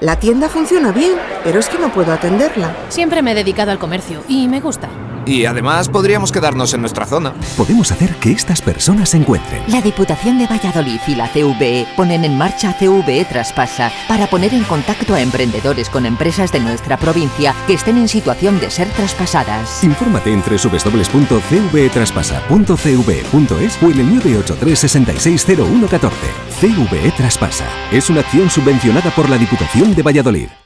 La tienda funciona bien, pero es que no puedo atenderla. Siempre me he dedicado al comercio y me gusta. Y además podríamos quedarnos en nuestra zona. Podemos hacer que estas personas se encuentren. La Diputación de Valladolid y la CVE ponen en marcha CVE Traspasa para poner en contacto a emprendedores con empresas de nuestra provincia que estén en situación de ser traspasadas. Infórmate en www.cvetraspasa.cve.es o en el 983 660114. CVE Traspasa es una acción subvencionada por la Diputación de Valladolid.